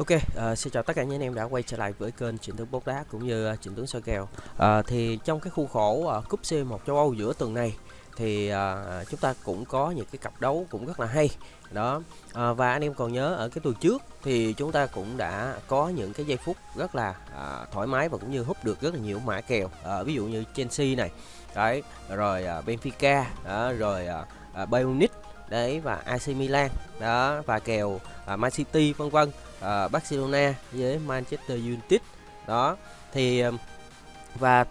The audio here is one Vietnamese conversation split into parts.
Ok, uh, xin chào tất cả những anh em đã quay trở lại với kênh Trịnh Tướng Bóng Đá cũng như ờ, uh, Trịnh Tướng soi kèo. Uh, thì trong cái khuôn khổ uh, cúp C1 châu Âu giữa tuần này thì uh, chúng ta cũng có những cái cặp đấu cũng rất là hay. Đó. Uh, và anh em còn nhớ ở cái tuần trước thì chúng ta cũng đã có những cái giây phút rất là uh, thoải mái và cũng như hút được rất là nhiều mã kèo. Uh, ví dụ như Chelsea này, đấy, rồi uh, Benfica, đó, rồi uh, Bayern Munich đấy và AC Milan. Đó và kèo à, Man City vân vân. À, Barcelona với Manchester United. Đó thì và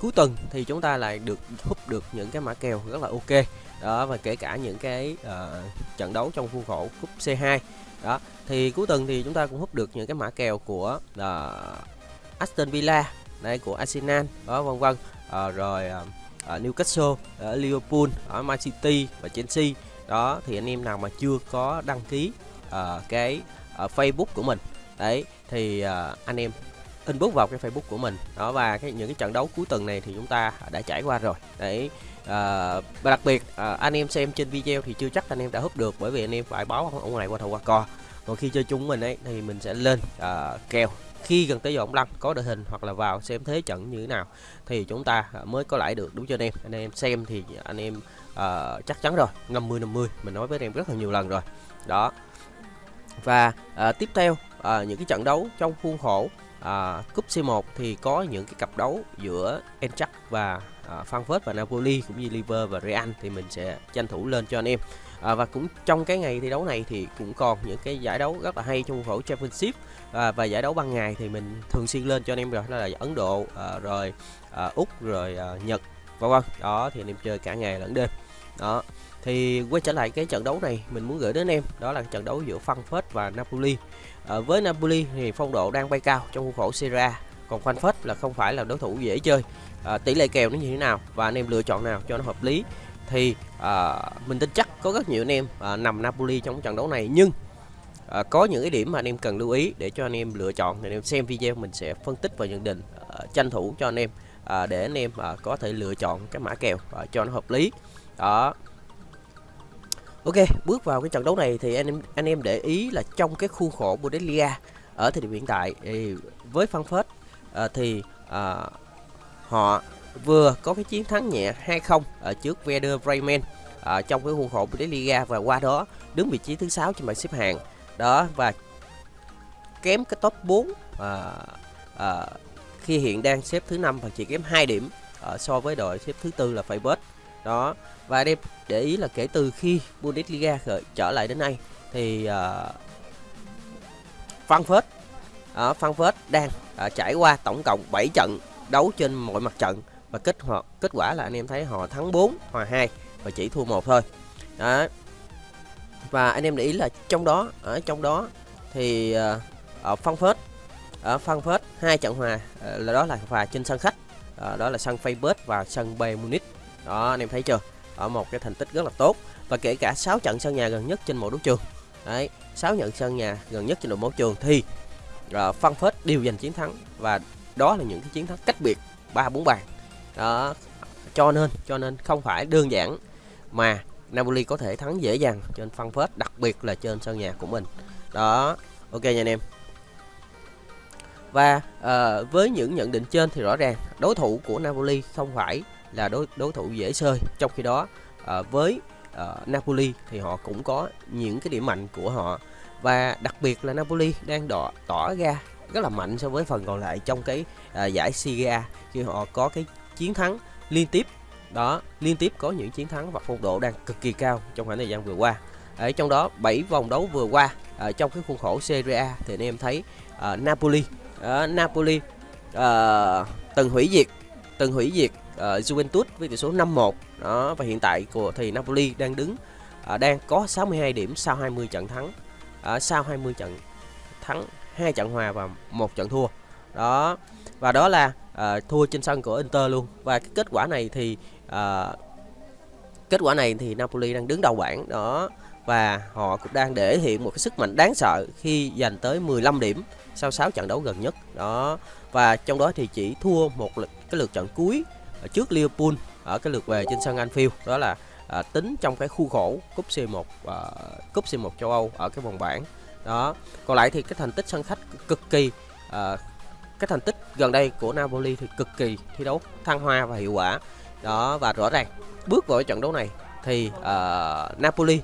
cuối tuần thì chúng ta lại được hút được những cái mã kèo rất là ok. Đó và kể cả những cái uh, trận đấu trong khuôn khổ cúp C2 đó thì cuối tuần thì chúng ta cũng hút được những cái mã kèo của uh, Aston Villa đây của Arsenal. Đó vân vân. Uh, rồi uh, Newcastle uh, Liverpool ở Man City và Chelsea đó thì anh em nào mà chưa có đăng ký uh, cái uh, Facebook của mình đấy thì uh, anh em inbox vào cái Facebook của mình. Đó và cái những cái trận đấu cuối tuần này thì chúng ta đã trải qua rồi. Đấy à, và đặc biệt à, anh em xem trên video thì chưa chắc anh em đã húp được bởi vì anh em phải báo ông này qua thầu qua co. Còn khi chơi chung mình ấy thì mình sẽ lên à, kèo. Khi gần tới giờ ông lăn có đội hình hoặc là vào xem thế trận như thế nào thì chúng ta mới có lãi được đúng chưa anh em? Anh em xem thì anh em uh, chắc chắn rồi. 50 50 mình nói với anh em rất là nhiều lần rồi. Đó. Và uh, tiếp theo uh, những cái trận đấu trong khuôn khổ uh, cúp C1 thì có những cái cặp đấu giữa Eintracht và uh, Frankfurt và Napoli cũng như Liver và Real thì mình sẽ tranh thủ lên cho anh em. À, và cũng trong cái ngày thi đấu này thì cũng còn những cái giải đấu rất là hay trong khuôn khổ Championship. À, và giải đấu ban ngày thì mình thường xuyên lên cho anh em rồi. Đó là Ấn Độ à, rồi à, Úc rồi à, Nhật vân vân. Đó thì anh em chơi cả ngày lẫn đêm. Đó thì quay trở lại cái trận đấu này mình muốn gửi đến em đó là trận đấu giữa Frankfurt và Napoli. À, với Napoli thì phong độ đang bay cao trong khuôn khổ Serie A còn Frankfurt là không phải là đối thủ dễ chơi. À, tỷ lệ kèo nó như thế nào và anh em lựa chọn nào cho nó hợp lý? Thì à, mình tin chắc có rất nhiều anh em à, nằm Napoli trong trận đấu này nhưng à, có những cái điểm mà anh em cần lưu ý để cho anh em lựa chọn. Thì anh em xem video mình sẽ phân tích và nhận định à, tranh thủ cho anh em à, để anh em à, có thể lựa chọn cái mã kèo à, cho nó hợp lý. Đó. Ok, bước vào cái trận đấu này thì anh em anh em để ý là trong cái khuôn khổ Bundesliga ở thời điểm hiện tại thì với Frankfurt à, thì à, họ vừa có cái chiến thắng nhẹ 2-0 ở trước Werder Bremen à, trong cái khuôn khổ Bundesliga và qua đó đứng vị trí thứ sáu trên bảng xếp hạng. Đó và kém cái top 4 à, à, khi hiện đang xếp thứ năm và chỉ kém 2 điểm ở so với đội xếp thứ tư là Freiburg đó và đây để ý là kể từ khi Bundesliga khởi, trở lại đến nay thì uh, Frankfurt ở uh, Frankfurt đang uh, trải qua tổng cộng 7 trận đấu trên mọi mặt trận và kết hợp kết quả là anh em thấy họ thắng 4 hòa 2 và chỉ thua một thôi. Đó. Và anh em để ý là trong đó ở trong đó thì uh, ở Frankfurt ở Frankfurt hai trận hòa ờ, là đó là hòa trên sân khách ờ, đó là sân Facebook và sân Bayern Munich. Đó anh em thấy chưa? Ở một cái thành tích rất là tốt và kể cả 6 trận sân nhà gần nhất trên mỗi đấu trường. Đấy 6 trận sân nhà gần nhất trên đội đấu trường thì ờ, uh, phết đều giành chiến thắng và đó là những cái chiến thắng cách biệt ba bốn bàn. Đó cho nên cho nên không phải đơn giản mà Napoli có thể thắng dễ dàng trên phân phết đặc biệt là trên sân nhà của mình. Đó ok nha anh em và uh, với những nhận định trên thì rõ ràng đối thủ của Napoli không phải là đối đối thủ dễ chơi. Trong khi đó uh, với uh, Napoli thì họ cũng có những cái điểm mạnh của họ. Và đặc biệt là Napoli đang đỏ, tỏ ra rất là mạnh so với phần còn lại trong cái uh, giải Serie A khi họ có cái chiến thắng liên tiếp. Đó liên tiếp có những chiến thắng và phong độ đang cực kỳ cao trong khoảng thời gian vừa qua. Ở trong đó 7 vòng đấu vừa qua ở trong cái khuôn khổ Serie A thì anh em thấy uh, Napoli uh, Napoli uh, từng hủy diệt từng hủy diệt uh, Juventus với tỷ số 5-1 đó và hiện tại của thì Napoli đang đứng uh, đang có 62 điểm sau 20 trận thắng uh, sau 20 trận thắng hai trận hòa và một trận thua. Đó và đó là uh, thua trên sân của Inter luôn. Và cái kết quả này thì uh, kết quả này thì Napoli đang đứng đầu bảng. Đó và họ cũng đang để hiện một cái sức mạnh đáng sợ khi giành tới 15 điểm sau 6 trận đấu gần nhất. Đó. Và trong đó thì chỉ thua một lượt, cái lượt trận cuối ở trước Liverpool ở cái lượt về trên sân Anfield. Đó là à, tính trong cái khu khổ cúp C1 à, cúp C1 châu Âu ở cái vòng bảng. Đó. Còn lại thì cái thành tích sân khách cực kỳ à, cái thành tích gần đây của Napoli thì cực kỳ thi đấu thăng hoa và hiệu quả. Đó và rõ ràng bước vào trận đấu này thì uh, Napoli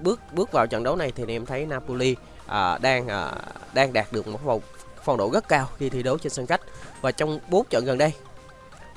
bước bước vào trận đấu này thì em thấy Napoli à, đang à, đang đạt được một phong phong độ rất cao khi thi đấu trên sân khách. Và trong 4 trận gần đây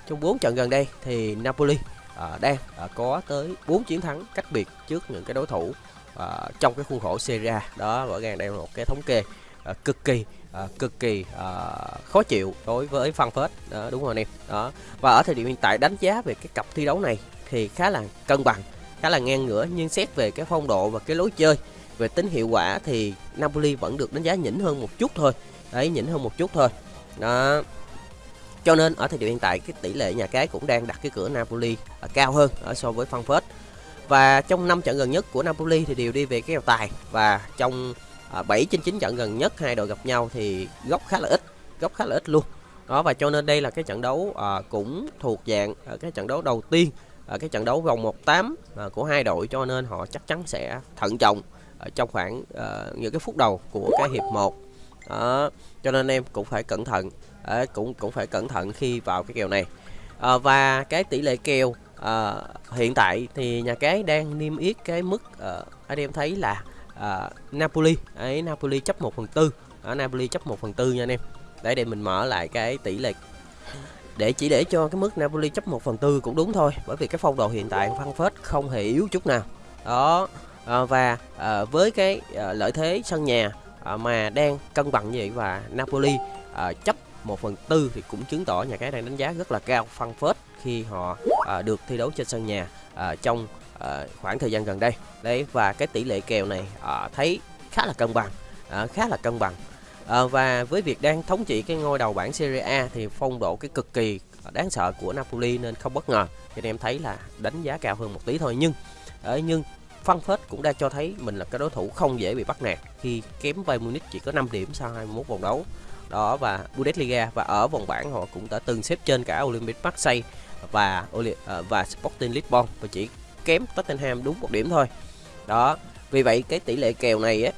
trong 4 trận gần đây thì Napoli à, đang à, có tới 4 chiến thắng cách biệt trước những cái đối thủ à, trong cái khuôn khổ Serie A. Đó rõ ràng đây là một cái thống kê à, cực kỳ à, cực kỳ à, khó chịu đối với Phan Phết đó, đúng không anh em. Đó. Và ở thời điểm hiện tại đánh giá về cái cặp thi đấu này thì khá là cân bằng khá là ngang ngửa. Nhưng xét về cái phong độ và cái lối chơi về tính hiệu quả thì Napoli vẫn được đánh giá nhỉnh hơn một chút thôi. Đấy nhỉnh hơn một chút thôi. Đó. Cho nên ở thời điểm hiện tại cái tỷ lệ nhà cái cũng đang đặt cái cửa Napoli ở cao hơn ở so với Frankfurt. Và trong 5 trận gần nhất của Napoli thì đều đi về cái kèo tài. Và trong à, 7 trên 9 trận gần nhất hai đội gặp nhau thì góc khá là ít góc khá là ít luôn. Đó và cho nên đây là cái trận đấu à, cũng thuộc dạng à, cái trận đấu đầu tiên à, cái trận đấu vòng 1/8 à, của hai đội. Cho nên họ chắc chắn sẽ thận trọng ở trong khoảng uh, những cái phút đầu của cái hiệp 1 đó cho nên em cũng phải cẩn thận. À, cũng cũng phải cẩn thận khi vào cái kèo này. À, và cái tỷ lệ kèo à, hiện tại thì nhà cái đang niêm yết cái mức à, anh em thấy là à, Napoli. Ấy Napoli chấp 1 phần tư. Ở Napoli chấp 1 phần tư nha anh em. Để để mình mở lại cái tỷ lệ. Để chỉ để cho cái mức Napoli chấp 1 phần tư cũng đúng thôi bởi vì cái phong độ hiện tại Phan Phết không hề yếu chút nào. Đó à, và à, với cái à, lợi thế sân nhà à, mà đang cân bằng như vậy và Napoli à, chấp 1 phần tư thì cũng chứng tỏ nhà cái đang đánh giá rất là cao Phan Phết khi họ à, được thi đấu trên sân nhà à, trong à, khoảng thời gian gần đây. Đấy và cái tỷ lệ kèo này à, thấy khá là cân bằng à, khá là cân bằng. À, và với việc đang thống trị cái ngôi đầu bảng Serie A thì phong độ cái cực kỳ đáng sợ của Napoli nên không bất ngờ. Cho nên em thấy là đánh giá cao hơn một tí thôi nhưng nhưng Phan Phết cũng đã cho thấy mình là cái đối thủ không dễ bị bắt nạt. Khi kém Bayern Munich chỉ có 5 điểm sau 21 vòng đấu. Đó, và Bundesliga và ở vòng bảng họ cũng đã từng xếp trên cả Olympic Marseille và ờ, và Sporting Lisbon và chỉ kém Tottenham đúng một điểm thôi. Đó, vì vậy cái tỷ lệ kèo này á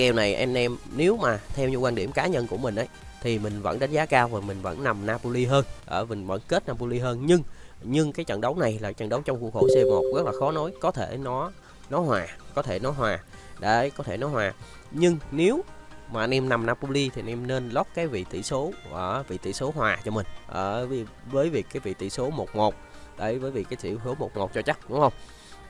kèo này anh em nếu mà theo như quan điểm cá nhân của mình ấy, thì mình vẫn đánh giá cao và mình vẫn nằm Napoli hơn, ở mình vẫn kết Napoli hơn. Nhưng nhưng cái trận đấu này là trận đấu trong khuôn khổ C1 rất là khó nói. Có thể nó nó hòa, có thể nó hòa. Đấy, có thể nó hòa. Nhưng nếu mà anh em nằm Napoli thì anh em nên lót cái vị tỷ số, ở vị tỷ số hòa cho mình. Ở với việc cái vị tỷ số 1-1 đấy, với việc cái tỷ số 1-1 cho chắc, đúng không?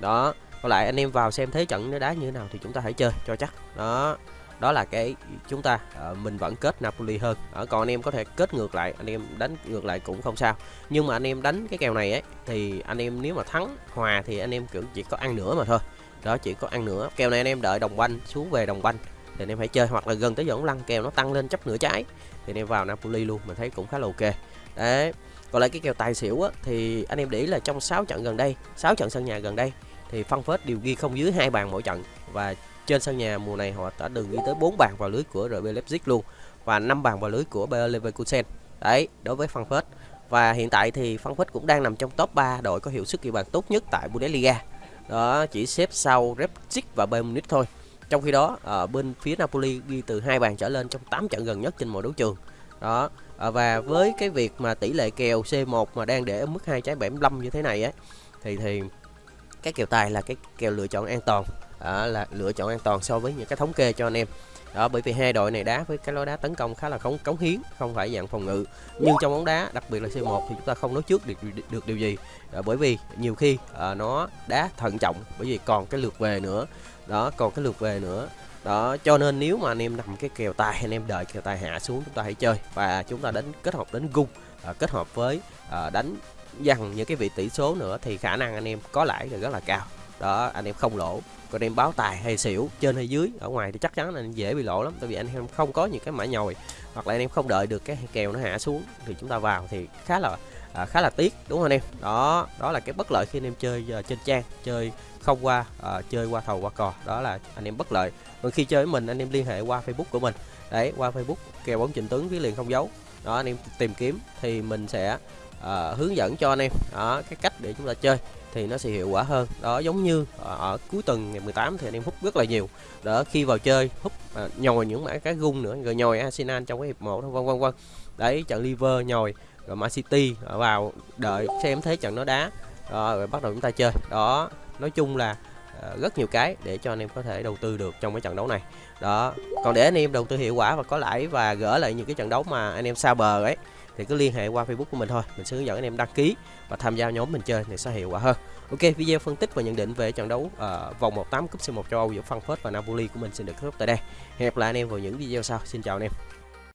Đó còn lại anh em vào xem thế trận nó đá như thế nào thì chúng ta hãy chơi cho chắc. Đó đó là cái chúng ta uh, mình vẫn kết Napoli hơn. Ở còn anh em có thể kết ngược lại anh em đánh ngược lại cũng không sao. Nhưng mà anh em đánh cái kèo này ấy thì anh em nếu mà thắng hòa thì anh em kiểu chỉ có ăn nữa mà thôi. Đó chỉ có ăn nữa kèo này anh em đợi đồng banh xuống về đồng banh thì anh em hãy chơi. Hoặc là gần tới dẫn lăn kèo nó tăng lên chấp nửa trái thì anh em vào Napoli luôn mình thấy cũng khá là ok. Đấy còn lại cái kèo tài xỉu á, thì anh em để ý là trong 6 trận gần đây 6 trận sân nhà gần đây thì phân phết đều ghi không dưới hai bàn mỗi trận. Và trên sân nhà mùa này họ đã từng ghi tới 4 bàn vào lưới của RB Leipzig luôn, và 5 bàn vào lưới của Bayer Leverkusen. Đấy, đối với phân và hiện tại thì phân cũng đang nằm trong top 3 đội có hiệu suất ghi bàn tốt nhất tại Bundesliga. Đó, chỉ xếp sau Leipzig và Bayern Munich thôi. Trong khi đó, ở bên phía Napoli ghi từ hai bàn trở lên trong 8 trận gần nhất trên mọi đấu trường. Đó à, và với cái việc mà tỷ lệ kèo C1 mà đang để ở mức hai trái 75 như thế này ấy, thì thì cái kèo tài là cái kèo lựa chọn an toàn à, là lựa chọn an toàn so với những cái thống kê cho anh em. Đó bởi vì hai đội này đá với cái lối đá tấn công khá là cống cống hiến không phải dạng phòng ngự. Nhưng trong bóng đá đặc biệt là C1 thì chúng ta không nói trước được được điều gì. Đó, bởi vì nhiều khi à, nó đá thận trọng bởi vì còn cái lượt về nữa. Đó còn cái lượt về nữa. Đó cho nên nếu mà anh em nằm cái kèo tài anh em đợi kèo tài hạ xuống chúng ta hãy chơi. Và chúng ta đánh kết hợp đến gung à, kết hợp với à, đánh dằn những cái vị tỷ số nữa thì khả năng anh em có lãi là rất là cao đó anh em không lỗ. Còn em báo tài hay xỉu trên hay dưới ở ngoài thì chắc chắn là dễ bị lỗ lắm tại vì anh em không có những cái mã nhồi hoặc là anh em không đợi được cái kèo nó hạ xuống thì chúng ta vào thì khá là à, khá là tiếc đúng không anh em? Đó đó là cái bất lợi khi anh em chơi uh, trên trang chơi không qua uh, chơi qua thầu qua cò. Đó là anh em bất lợi. Còn khi chơi với mình anh em liên hệ qua facebook của mình. Đấy qua facebook kèo bóng trình tướng viết liền không dấu. Đó anh em tìm kiếm thì mình sẽ uh, hướng dẫn cho anh em. Đó cái cách để chúng ta chơi thì nó sẽ hiệu quả hơn. Đó giống như ở, ở cuối tuần ngày 18 thì anh em hút rất là nhiều. Đó khi vào chơi hút à, nhồi những mã cái gung nữa rồi nhồi Arsenal trong cái hiệp một vân vân vân. Đấy trận liver nhồi rồi Man City à, vào đợi xem thế trận nó đá. Đó, rồi bắt đầu chúng ta chơi. Đó nói chung là à, rất nhiều cái để cho anh em có thể đầu tư được trong cái trận đấu này. Đó còn để anh em đầu tư hiệu quả và có lãi và gỡ lại những cái trận đấu mà anh em xa bờ ấy thì cứ liên hệ qua Facebook của mình thôi. Mình sẽ hướng dẫn anh em đăng ký và tham gia nhóm mình chơi thì sẽ hiệu quả hơn. Ok video phân tích và nhận định về trận đấu uh, vòng 18 cúp C1 châu Âu giữa Frankfurt và Napoli của mình xin được kết thúc tại đây. Hẹn gặp lại anh em vào những video sau. Xin chào anh em.